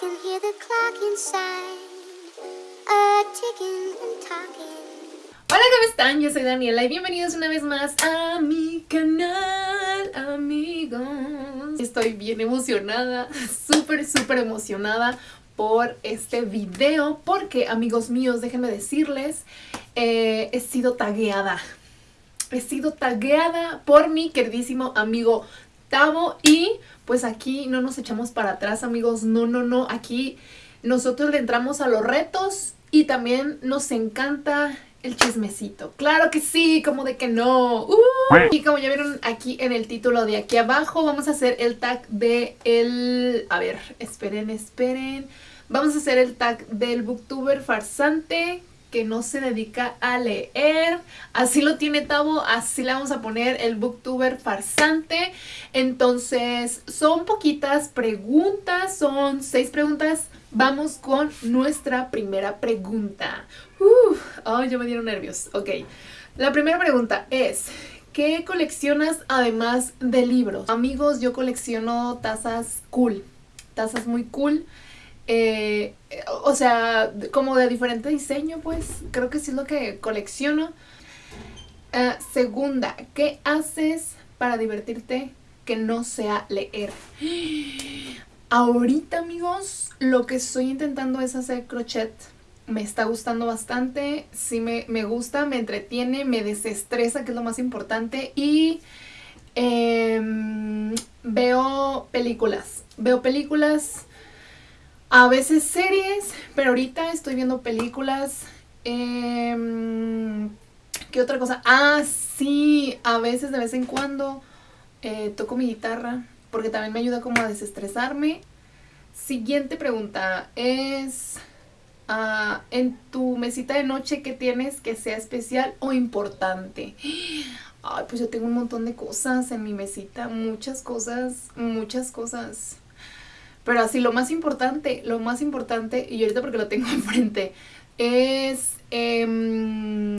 can hear the clock inside, and talking. Hola, ¿cómo están? Yo soy Daniela y bienvenidos una vez más a mi canal, amigos. Estoy bien emocionada, súper, súper emocionada por este video porque, amigos míos, déjenme decirles, eh, he sido tagueada. He sido tagueada por mi queridísimo amigo Y pues aquí no nos echamos para atrás, amigos. No, no, no. Aquí nosotros le entramos a los retos y también nos encanta el chismecito. Claro que sí, como de que no. Uh, y como ya vieron aquí en el título de aquí abajo, vamos a hacer el tag de el... A ver, esperen, esperen. Vamos a hacer el tag del booktuber farsante que no se dedica a leer. Así lo tiene Tavo, así le vamos a poner el booktuber farsante. Entonces, son poquitas preguntas, son seis preguntas. Vamos con nuestra primera pregunta. Uf, ay, ya me dieron nervios. Ok, la primera pregunta es... ¿Qué coleccionas además de libros? Amigos, yo colecciono tazas cool, tazas muy cool. Eh, o sea, como de diferente diseño, pues creo que sí es lo que colecciono. Ah, segunda, ¿qué haces para divertirte que no sea leer? Ahorita, amigos, lo que estoy intentando es hacer crochet. Me está gustando bastante, sí me, me gusta, me entretiene, me desestresa, que es lo más importante. Y em, veo películas. Veo películas a veces series, pero ahorita estoy viendo películas. Eh, ¿Qué otra cosa? Ah, sí, a veces de vez en cuando eh, toco mi guitarra porque también me ayuda como a desestresarme. Siguiente pregunta es, ah, en tu mesita de noche, ¿qué tienes que sea especial o importante? Ay, pues yo tengo un montón de cosas en mi mesita, muchas cosas, muchas cosas. Pero así, lo más importante, lo más importante, y ahorita porque lo tengo enfrente, es... Em,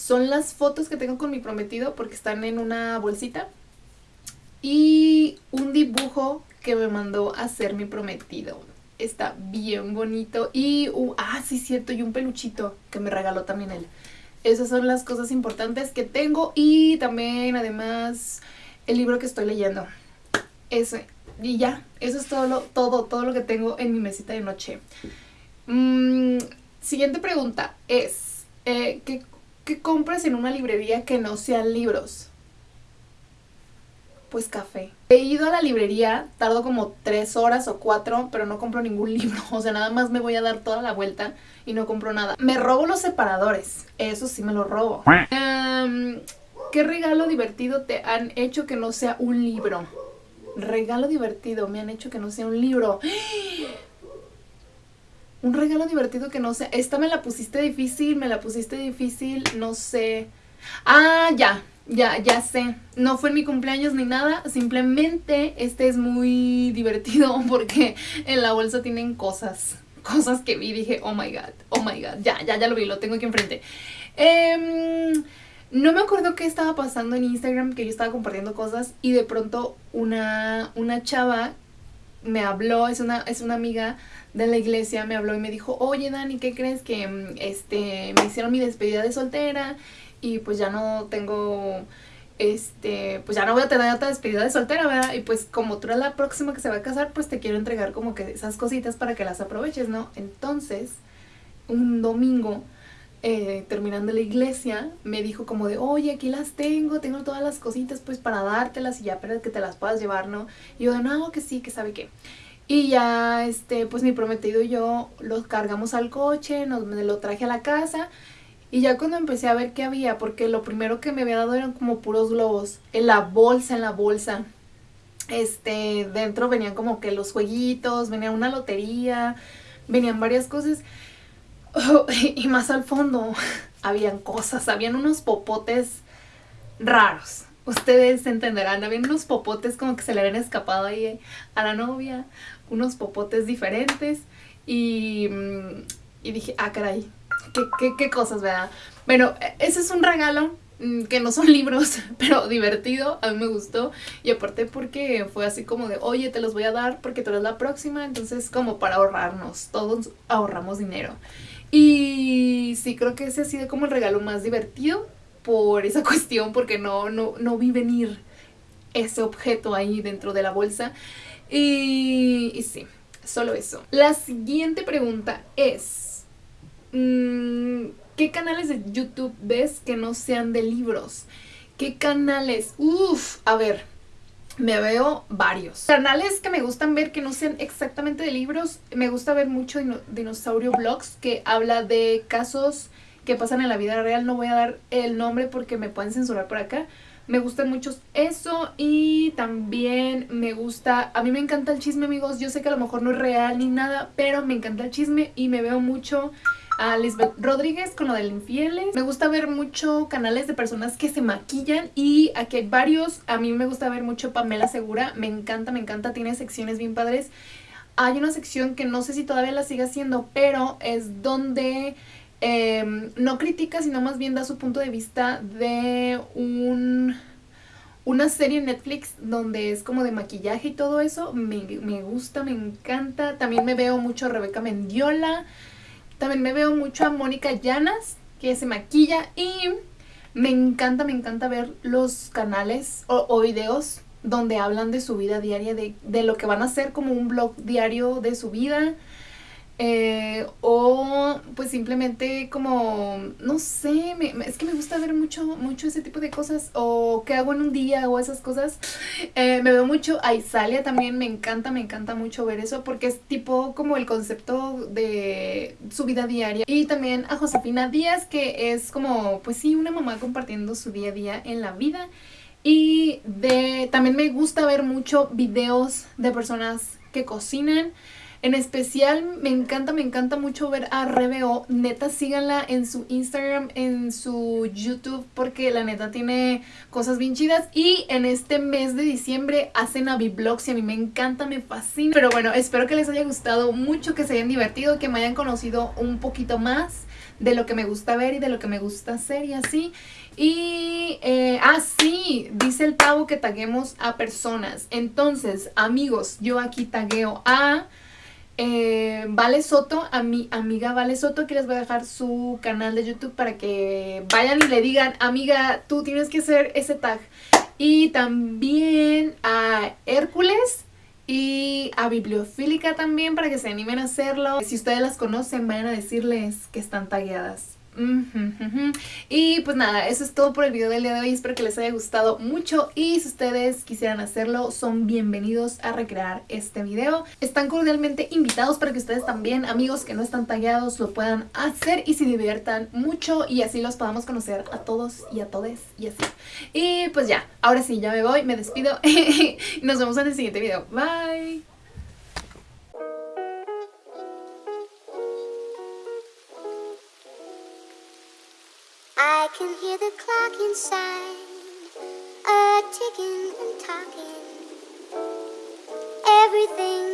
son las fotos que tengo con mi prometido porque están en una bolsita. Y un dibujo que me mandó a hacer mi prometido. Está bien bonito. Y, uh, ah, sí, cierto, y un peluchito que me regaló también él. Esas son las cosas importantes que tengo. Y también, además, el libro que estoy leyendo. Ese, y ya, eso es todo lo, todo, todo lo que tengo en mi mesita de noche. Mm, siguiente pregunta es, eh, ¿qué, ¿qué compras en una librería que no sean libros? Pues café. He ido a la librería, tardo como tres horas o cuatro, pero no compro ningún libro. O sea, nada más me voy a dar toda la vuelta y no compro nada. Me robo los separadores, eso sí me lo robo. ¿Qué regalo divertido te han hecho que no sea un libro? Regalo divertido, me han hecho que no sea un libro. Un regalo divertido que no sea... Esta me la pusiste difícil, me la pusiste difícil, no sé... Ah, ya, ya, ya sé. No fue mi cumpleaños ni nada, simplemente este es muy divertido porque en la bolsa tienen cosas. Cosas que vi dije, oh my god, oh my god, ya, ya, ya lo vi, lo tengo aquí enfrente. Eh, no me acuerdo qué estaba pasando en Instagram, que yo estaba compartiendo cosas y de pronto una, una chava me habló, es una, es una amiga de la iglesia, me habló y me dijo, oye Dani, ¿qué crees? Que mm, este, me hicieron mi despedida de soltera y pues ya no tengo, este, pues ya no voy a tener otra despedida de soltera, ¿verdad? Y pues como tú eres la próxima que se va a casar, pues te quiero entregar como que esas cositas para que las aproveches, ¿no? Entonces, un domingo eh, terminando la iglesia, me dijo como de, oye, aquí las tengo, tengo todas las cositas pues para dártelas y ya para que te las puedas llevar, ¿no? Y yo de, no, que sí, que sabe qué. Y ya, este, pues mi prometido y yo los cargamos al coche, nos, me lo traje a la casa y ya cuando empecé a ver qué había, porque lo primero que me había dado eran como puros globos, en la bolsa, en la bolsa. Este, dentro venían como que los jueguitos, venía una lotería, venían varias cosas. y más al fondo habían cosas, habían unos popotes raros. Ustedes entenderán, habían unos popotes como que se le habían escapado ahí a la novia, unos popotes diferentes y, mm, y dije, ah caray, ¿qué, qué, qué cosas, ¿verdad? Bueno, ese es un regalo mm, que no son libros, pero divertido, a mí me gustó. Y aparte porque fue así como de, oye, te los voy a dar porque tú eres la próxima, entonces como para ahorrarnos, todos ahorramos dinero. Y sí, creo que ese ha sido como el regalo más divertido por esa cuestión, porque no, no, no vi venir ese objeto ahí dentro de la bolsa. Y, y sí, solo eso. La siguiente pregunta es, mm, ¿qué canales de YouTube ves que no sean de libros? ¿Qué canales? Uf, a ver, me veo varios. Canales que me gustan ver que no sean exactamente de libros. Me gusta ver mucho Dinosaurio Vlogs que habla de casos que pasan en la vida real. No voy a dar el nombre porque me pueden censurar por acá. Me gusta mucho eso y también me gusta, a mí me encanta el chisme amigos, yo sé que a lo mejor no es real ni nada, pero me encanta el chisme y me veo mucho a Lisbeth Rodríguez con lo del infieles. Me gusta ver mucho canales de personas que se maquillan y aquí hay varios. A mí me gusta ver mucho Pamela Segura, me encanta, me encanta, tiene secciones bien padres. Hay una sección que no sé si todavía la sigue haciendo, pero es donde Em, no critica, sino más bien da su punto de vista de un una serie en Netflix donde es como de maquillaje y todo eso. Me, me, gusta, me encanta. También me veo mucho Rebeca Mendiola. También me veo mucho a Mónica Llanas, que se maquilla. Y me encanta, me encanta ver los canales o, videos donde hablan de su vida diaria, de, de, lo que van a hacer como un blog diario de su vida. Eh, o pues simplemente como, no sé, es que me gusta ver mucho, mucho ese tipo de cosas. O qué hago en un día o esas cosas. Eh, me veo mucho a Isalia también, me encanta, me encanta mucho ver eso. Porque es tipo como el concepto de su vida diaria. Y también a Josefina Díaz, que es como, pues sí, una mamá compartiendo su día a día en la vida. Y de también me gusta ver mucho videos de personas que cocinan. En especial me encanta, me encanta mucho ver a Rebeo. Neta, síganla en su Instagram, en su YouTube, porque la neta tiene cosas bien chidas. Y en este mes de diciembre hacen Vlogs y a mí me encanta, me fascina. Pero bueno, espero que les haya gustado mucho, que se hayan divertido, que me hayan conocido un poquito más de lo que me gusta ver y de lo que me gusta hacer y así. Y, eh, ah, sí, dice el Tavo que taguemos a personas. Entonces, amigos, yo aquí tagueo a eh, vale Soto, a mi amiga Vale Soto, que les voy a dejar su canal de YouTube para que vayan y le digan, amiga, tú tienes que hacer ese tag. Y también a Hércules y a Bibliofílica también para que se animen a hacerlo. Si ustedes las conocen, vayan a decirles que están tagueadas. Y pues nada, eso es todo por el video del día de hoy. Espero que les haya gustado mucho y si ustedes quisieran hacerlo, son bienvenidos a recrear este video. Están cordialmente invitados para que ustedes también, amigos que no están tagueados, lo puedan hacer y se diviertan mucho y así los podamos conocer a todos y a todes y así. Y pues ya, ahora sí, ya me voy, me despido y nos vemos en el siguiente video. Bye. Can hear the clock inside, a ticking and talking. Everything